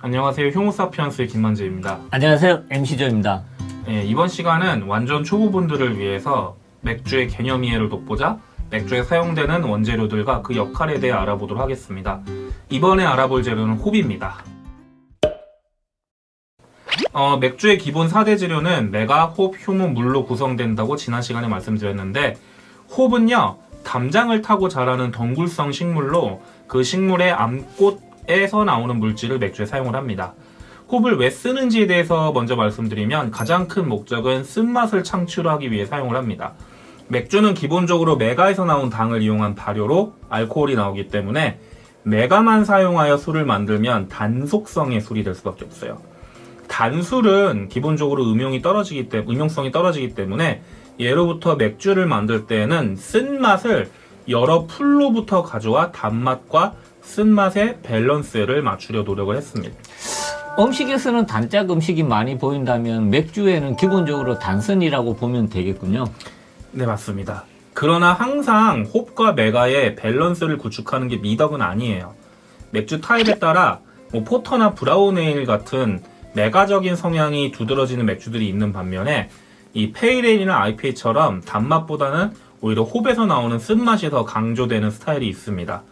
안녕하세요. 효모사피언스의 김만재입니다. 안녕하세요. MC조입니다. 예, 이번 시간은 완전 초보분들을 위해서 맥주의 개념 이해를 돕고자 맥주에 사용되는 원재료들과 그 역할에 대해 알아보도록 하겠습니다. 이번에 알아볼 재료는 홉입니다. 어, 맥주의 기본 4대 재료는 메가, 홉, 효모, 물로 구성된다고 지난 시간에 말씀드렸는데 홉은요 담장을 타고 자라는 덩굴성 식물로 그 식물의 암꽃 에서 나오는 물질을 맥주에 사용을 합니다. 홉을 왜 쓰는지에 대해서 먼저 말씀드리면 가장 큰 목적은 쓴맛을 창출하기 위해 사용을 합니다. 맥주는 기본적으로 메가에서 나온 당을 이용한 발효로 알코올이 나오기 때문에 메가만 사용하여 술을 만들면 단속성의 술이 될 수밖에 없어요. 단술은 기본적으로 음용이 떨어지기 때문에 음용성이 떨어지기 때문에 예로부터 맥주를 만들 때에는 쓴맛을 여러 풀로부터 가져와 단맛과 쓴맛의 밸런스를 맞추려 노력을 했습니다. 음식에서는 단짝 음식이 많이 보인다면 맥주에는 기본적으로 단쓴이라고 보면 되겠군요. 네, 맞습니다. 그러나 항상 홉과 맥아의 밸런스를 구축하는 게 미덕은 아니에요. 맥주 타입에 따라 뭐 포터나 브라운 에일 같은 맥아적인 성향이 두드러지는 맥주들이 있는 반면에 이 페일 에일이나 IPA처럼 단맛보다는 오히려 홉에서 나오는 쓴맛이 더 강조되는 스타일이 있습니다.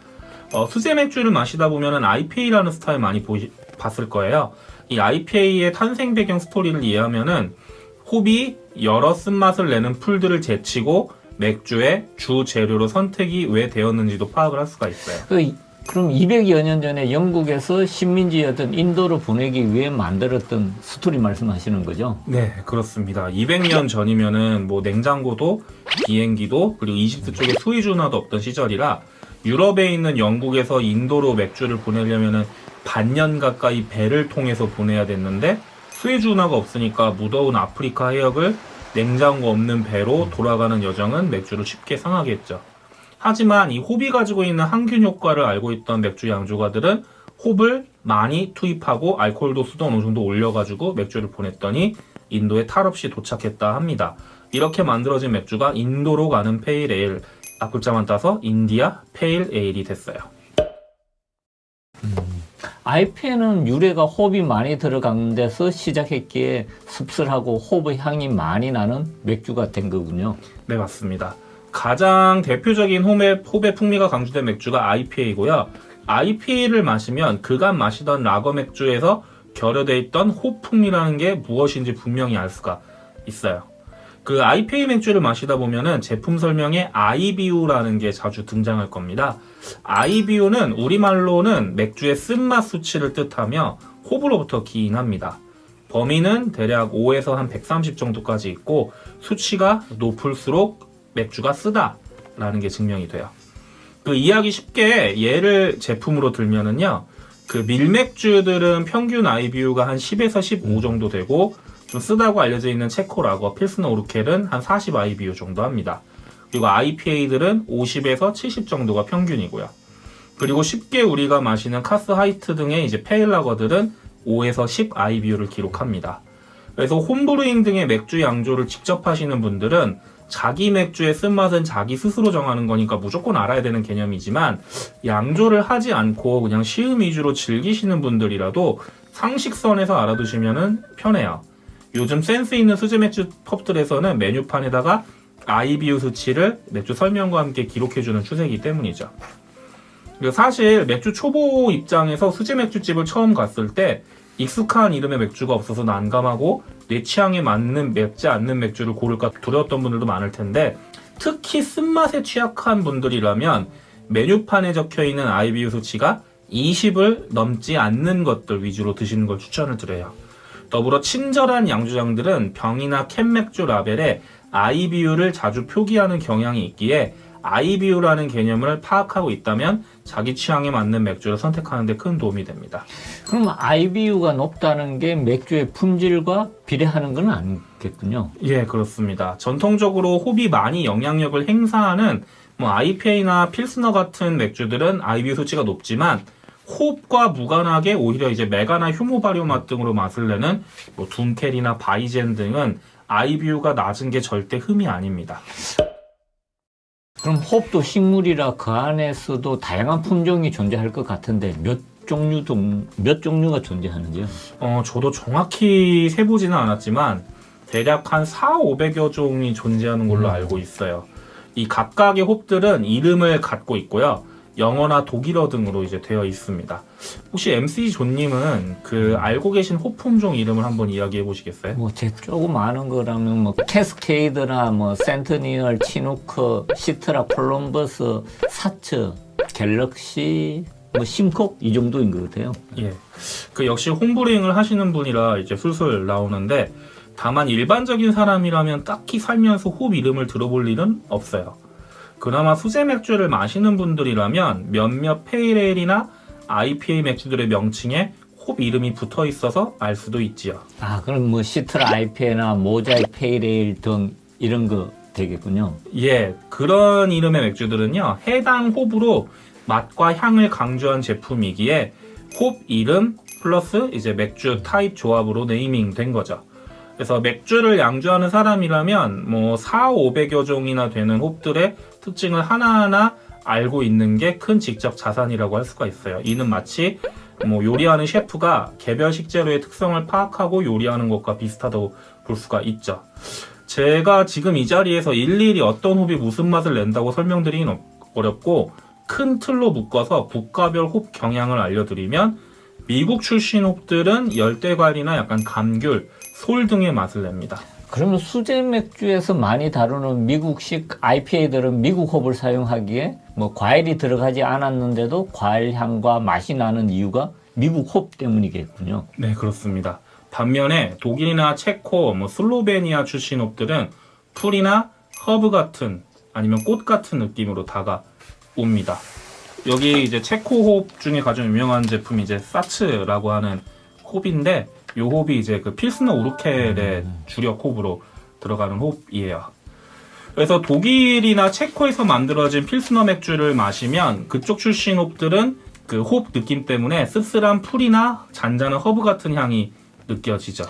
어, 수제 맥주를 마시다 보면은 IPA라는 스타일 많이 보시, 봤을 거예요. 이 IPA의 탄생 배경 스토리를 이해하면은 홉이 여러 쓴맛을 내는 풀들을 제치고 맥주의 주 재료로 선택이 왜 되었는지도 파악을 할 수가 있어요. 그, 그럼 200여 년 전에 영국에서 식민지였던 인도로 보내기 위해 만들었던 스토리 말씀하시는 거죠? 네, 그렇습니다. 200년 전이면은 뭐 냉장고도 비행기도 그리고 이집트 쪽에 수이준화도 없던 시절이라 유럽에 있는 영국에서 인도로 맥주를 보내려면은 반년 가까이 배를 통해서 보내야 됐는데 수이준화가 없으니까 무더운 아프리카 해역을 냉장고 없는 배로 돌아가는 여정은 맥주를 쉽게 상하게 했죠. 하지만 이 홉이 가지고 있는 항균 효과를 알고 있던 맥주 양조가들은 홉을 많이 투입하고 알코올 도수도 어느 정도 올려가지고 맥주를 보냈더니 인도에 탈 없이 도착했다 합니다. 이렇게 만들어진 맥주가 인도로 가는 페일 에일, 앞글자만 따서 인디아 페일 에일이 됐어요. IPA는 유래가 홉이 많이 들어간 데서 시작했기에 씁쓸하고 홉의 향이 많이 나는 맥주가 된 거군요. 네, 맞습니다. 가장 대표적인 홈의, 홉의 풍미가 강조된 맥주가 IPA고요. IPA를 마시면 그간 마시던 라거 맥주에서 결여돼 있던 홉 풍미라는 게 무엇인지 분명히 알 수가 있어요. 그 IPA 맥주를 마시다 보면은 제품 설명에 IBU라는 게 자주 등장할 겁니다. IBU는 우리말로는 맥주의 쓴맛 수치를 뜻하며 홉으로부터 기인합니다. 범위는 대략 5에서 한 130 정도까지 있고 수치가 높을수록 맥주가 쓰다 라는 게 증명이 돼요. 그 이해하기 쉽게 예를 제품으로 들면은요. 그 밀맥주들은 평균 IBU가 한 10에서 15 정도 되고 좀 쓰다고 알려져 있는 체코 라거, 필스너 우르켈은 한 40 IBU 정도 합니다. 그리고 IPA들은 50에서 70 정도가 평균이고요. 그리고 쉽게 우리가 마시는 카스 하이트 등의 이제 페일라거들은 5에서 10 IBU를 기록합니다. 그래서 홈브루잉 등의 맥주 양조를 직접 하시는 분들은 자기 맥주의 쓴맛은 자기 스스로 정하는 거니까 무조건 알아야 되는 개념이지만 양조를 하지 않고 그냥 시음 위주로 즐기시는 분들이라도 상식선에서 알아두시면 편해요. 요즘 센스 있는 수제 맥주 펍들에서는 메뉴판에다가 IBU 수치를 맥주 설명과 함께 기록해주는 추세이기 때문이죠. 그리고 사실 맥주 초보 입장에서 수제 맥주집을 처음 갔을 때 익숙한 이름의 맥주가 없어서 난감하고 내 취향에 맞는 맵지 않는 맥주를 고를까 두려웠던 분들도 많을 텐데 특히 쓴맛에 취약한 분들이라면 메뉴판에 적혀 있는 IBU 수치가 20을 넘지 않는 것들 위주로 드시는 걸 추천을 드려요. 더불어 친절한 양주장들은 병이나 캔 맥주 라벨에 IBU를 자주 표기하는 경향이 있기에 IBU라는 개념을 파악하고 있다면 자기 취향에 맞는 맥주를 선택하는 데 큰 도움이 됩니다. 그럼 IBU가 높다는 게 맥주의 품질과 비례하는 건 아니겠군요. 예, 그렇습니다. 전통적으로 홉이 많이 영향력을 행사하는 뭐 IPA나 필스너 같은 맥주들은 IBU 수치가 높지만 홉과 무관하게 오히려 이제 메가나 효모 발효 맛 등으로 맛을 내는 뭐 둠켈이나 바이젠 등은 IBU가 낮은 게 절대 흠이 아닙니다. 그럼 홉도 식물이라 그 안에서도 다양한 품종이 존재할 것 같은데 몇 종류 동, 몇 종류가 존재하는지요? 어, 저도 정확히 세보지는 않았지만 대략 한 4, 500여 종이 존재하는 걸로 알고 있어요. 이 각각의 홉들은 이름을 갖고 있고요. 영어나 독일어 등으로 이제 되어 있습니다. 혹시 MC 존님은 그 알고 계신 홉 품종 이름을 한번 이야기해 보시겠어요? 뭐, 제 조금 아는 거라면, 뭐, 캐스케이드나, 뭐, 센트니얼, 치누크, 시트라, 콜럼버스, 사츠, 갤럭시, 뭐, 심콕? 이 정도인 것 같아요. 예. 그 역시 홈브루잉을 하시는 분이라 이제 술술 나오는데 다만 일반적인 사람이라면 딱히 살면서 홉 이름을 들어볼 일은 없어요. 그나마 수제 맥주를 마시는 분들이라면 몇몇 페일 에일이나 IPA 맥주들의 명칭에 홉 이름이 붙어 있어서 알 수도 있지요. 아, 그럼 뭐, 시트라 IPA나 모자이크 페일 에일 등 이런 거 되겠군요. 예, 그런 이름의 맥주들은요, 해당 홉으로 맛과 향을 강조한 제품이기에 홉 이름 플러스 이제 맥주 타입 조합으로 네이밍 된 거죠. 그래서 맥주를 양조하는 사람이라면 뭐 4, 500여 종이나 되는 홉들의 특징을 하나하나 알고 있는 게 큰 지적 자산이라고 할 수가 있어요. 이는 마치 뭐 요리하는 셰프가 개별 식재료의 특성을 파악하고 요리하는 것과 비슷하다고 볼 수가 있죠. 제가 지금 이 자리에서 일일이 어떤 홉이 무슨 맛을 낸다고 설명드리긴 어- 어렵고 큰 틀로 묶어서 국가별 홉 경향을 알려드리면 미국 출신 홉들은 열대과일이나 약간 감귤, 솔 등의 맛을 냅니다. 그러면 수제 맥주에서 많이 다루는 미국식 IPA들은 미국 홉을 사용하기에 뭐 과일이 들어가지 않았는데도 과일 향과 맛이 나는 이유가 미국 홉 때문이겠군요. 네, 그렇습니다. 반면에 독일이나 체코, 뭐 슬로베니아 출신 홉들은 풀이나 허브 같은 아니면 꽃 같은 느낌으로 다가옵니다. 여기 이제 체코 홉 중에 가장 유명한 제품이 이제 사츠라고 하는 홉인데 이 홉이 이제 그 필스너 우르켈의 주력 홉으로 들어가는 홉이에요. 그래서 독일이나 체코에서 만들어진 필스너 맥주를 마시면 그쪽 출신 홉들은 그홉 느낌 때문에 씁쓸한 풀이나 잔잔한 허브 같은 향이 느껴지죠.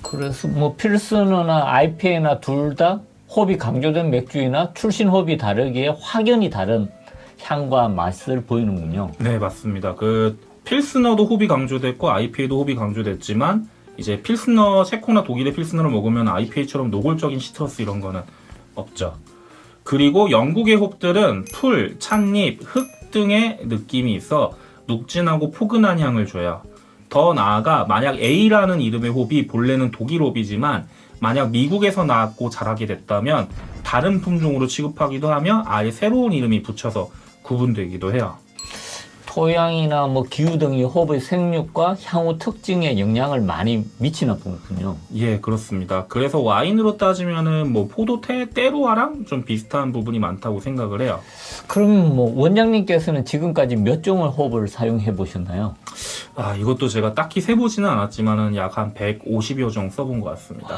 그래서 뭐 필스너나 IPA나 둘다 홉이 강조된 맥주이나 출신 홉이 다르기에 확연히 다른 향과 맛을 보이는군요. 네, 맞습니다. 그 필스너도 홉이 강조됐고 IPA도 홉이 강조됐지만 이제 필스너 체코나 독일의 필스너를 먹으면 IPA처럼 노골적인 citrus 이런 거는 없죠. 그리고 영국의 홉들은 풀, 찻잎, 흙 등의 느낌이 있어 눅진하고 포근한 향을 줘요. 더 나아가 만약 A라는 이름의 홉이 본래는 독일 홉이지만 만약 미국에서 나왔고 자라게 됐다면 다른 품종으로 취급하기도 하며 아예 새로운 이름이 붙여서 구분되기도 해요. 토양이나 뭐 기후 등이 홉의 생육과 향후 특징에 영향을 많이 미치나 보군요. 예, 그렇습니다. 그래서 와인으로 따지면은 뭐 포도테 때로와랑 좀 비슷한 부분이 많다고 생각을 해요. 그럼 뭐 원장님께서는 지금까지 몇 종의 홉을 사용해 보셨나요? 아, 이것도 제가 딱히 세보지는 않았지만은 약 한 150여 종 써본 것 같습니다.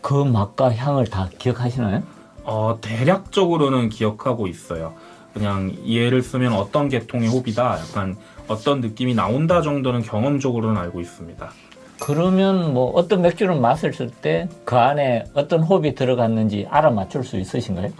그 맛과 향을 다 기억하시나요? 어, 대략적으로는 기억하고 있어요. 그냥 예를 쓰면 어떤 계통의 홉이다, 약간 어떤 느낌이 나온다 정도는 경험적으로는 알고 있습니다. 그러면 뭐 어떤 맥주를 마셨을 때 그 안에 어떤 홉이 들어갔는지 알아맞힐 수 있으신가요?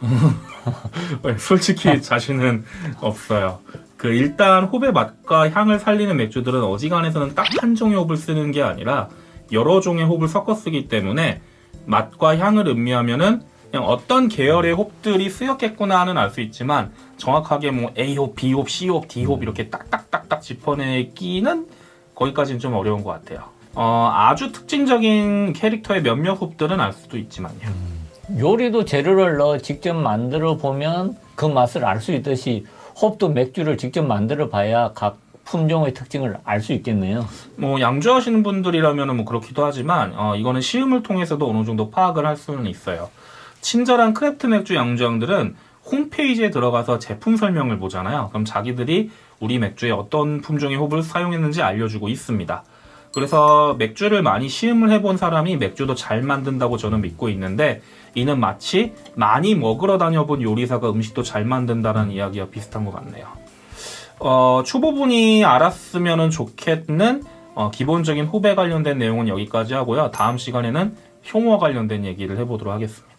네, 솔직히 자신은 없어요. 그 일단 홉의 맛과 향을 살리는 맥주들은 어지간해서는 딱 한 종의 홉을 쓰는 게 아니라 여러 종의 홉을 섞어 쓰기 때문에 맛과 향을 음미하면은 그냥 어떤 계열의 홉들이 쓰였겠구나는 알 수 있지만 정확하게 뭐 A홉, B홉, C홉, D홉 이렇게 딱딱딱딱 짚어내기는 거기까지는 좀 어려운 것 같아요. 어, 아주 특징적인 캐릭터의 몇몇 홉들은 알 수도 있지만요. 요리도 재료를 넣어 직접 만들어 보면 그 맛을 알 수 있듯이 홉도 맥주를 직접 만들어 봐야 각 품종의 특징을 알 수 있겠네요. 뭐 양조하시는 분들이라면 뭐 그렇기도 하지만 어, 이거는 시음을 통해서도 어느 정도 파악을 할 수는 있어요. 친절한 craft 맥주 양조장들은 홈페이지에 들어가서 제품 설명을 보잖아요. 그럼 자기들이 우리 맥주에 어떤 품종의 홉을 사용했는지 알려주고 있습니다. 그래서 맥주를 많이 시음을 해본 사람이 맥주도 잘 만든다고 저는 믿고 있는데 이는 마치 많이 먹으러 다녀본 요리사가 음식도 잘 만든다는 이야기와 비슷한 것 같네요. 어, 초보분이 알았으면 좋겠는 어, 기본적인 호배 관련된 내용은 여기까지 하고요. 다음 시간에는 효모와 관련된 얘기를 해보도록 하겠습니다.